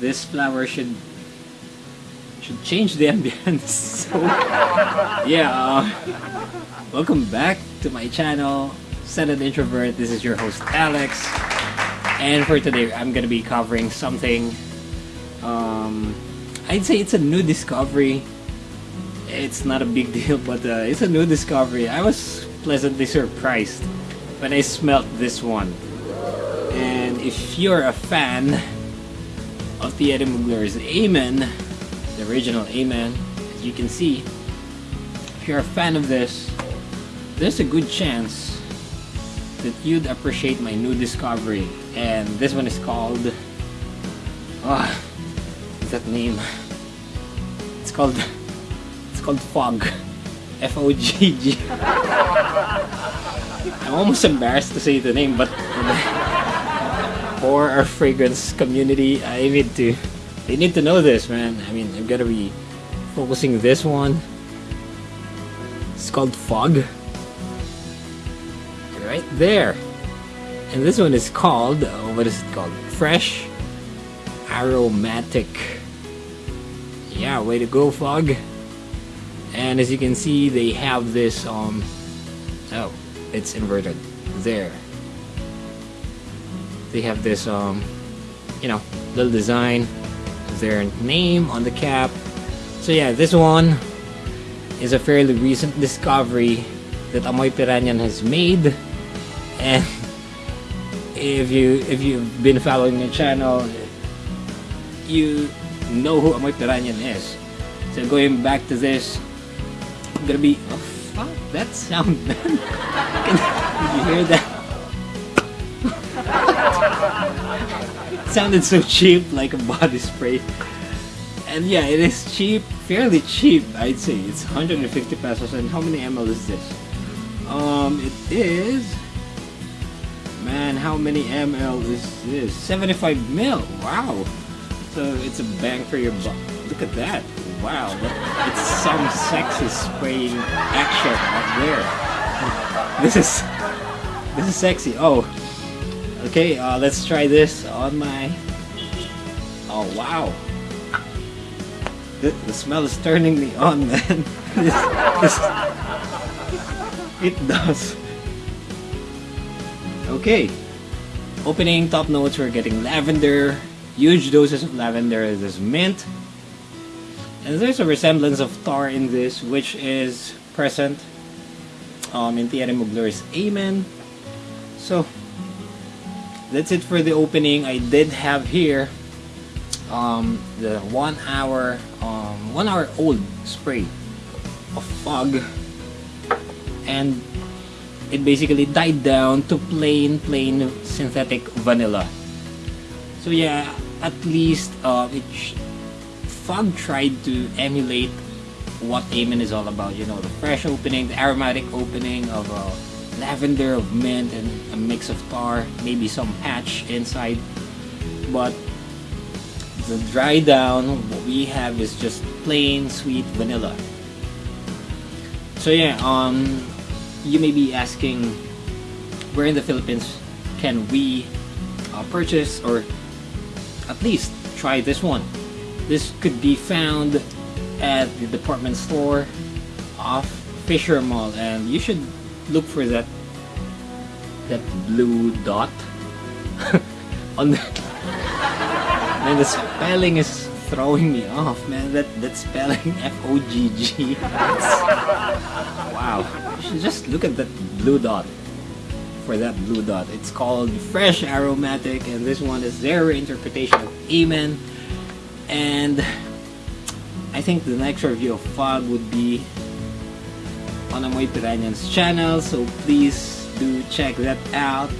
this flower should should change the ambience. So, yeah, uh, welcome back to my channel, Senate Introvert. This is your host, Alex. And for today, I'm gonna be covering something, um, I'd say it's a new discovery. It's not a big deal, but uh, it's a new discovery. I was pleasantly surprised when I smelt this one. And if you're a fan of the Thierry Mugler's Amen, the original Amen, as you can see, if you're a fan of this, there's a good chance that you'd appreciate my new discovery. And this one is called... Ah, what's that name? It's called... It's called Fogg. F-O-G-G. I'm almost embarrassed to say the name, but for our fragrance community, I need to they need to know this, man. I mean, I'm gonna be focusing this one. It's called Fogg. Right there. And this one is called, uh, what is it called? Fresh Aromatic. Yeah, way to go, Fogg. And as you can see, they have this, um, oh, it's inverted. There. They have this, um, you know, little design their name on the cap. So yeah, this one is a fairly recent discovery that Amoy Piranyan has made. And if you if you've been following the channel, you know who Amoy Piranyan is. So going back to this, I'm gonna be oh fuck that sound man. Can, you hear that? Sounded so cheap like a body spray. And yeah it is cheap fairly cheap I'd say. It's 150 pesos and how many ml is this? Um it is man how many ml is this? 75 mil wow. So it's a bang for your buck. Look at that wow. It's some sexy spraying action out there. This is this is sexy. Oh Okay, uh, let's try this on my... Oh, wow. The, the smell is turning me on, man. this, this... It does. Okay. Opening top notes, we're getting lavender. Huge doses of lavender. There's mint. And there's a resemblance of tar in this, which is present um, in Thierry Mugler's Amen. So, that's it for the opening I did have here. Um, the one hour um, one hour old spray of Fogg. And it basically died down to plain plain synthetic vanilla. So yeah at least uh, it Fogg tried to emulate what Amen is all about you know the fresh opening the aromatic opening of uh, lavender of mint and a mix of tar maybe some patch inside. But the dry down what we have is just plain sweet vanilla. So yeah um you may be asking where in the Philippines can we uh, purchase or at least try this one? This could be found at the department store off Fisher Mall and you should look for that that blue dot on the and the spelling is throwing me off man. That that spelling F-O-G-G wow. Just look at that blue dot. For that blue dot. It's called fresh aromatic and this one is their interpretation of amen. And I think the next review of Fogg would be on Amoy Piranyan's channel so please do check that out.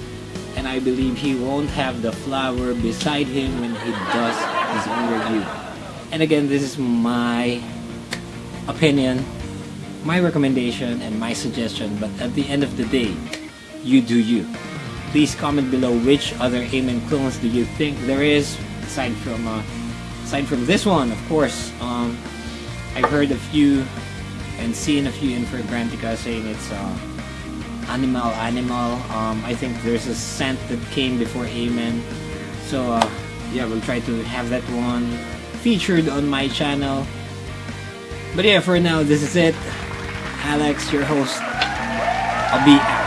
And I believe he won't have the flower beside him when he does his review and again this is my opinion my recommendation and my suggestion. But at the end of the day you do you. Please comment below which other Amen clones do you think there is aside from uh, aside from this one of course. Um, I've heard a few and seeing a few in Fragrantica saying it's uh, animal animal um, I think there's a scent that came before Amen so uh, yeah, we'll try to have that one featured on my channel. But yeah, for now, this is it. Alex, your host. I'll be.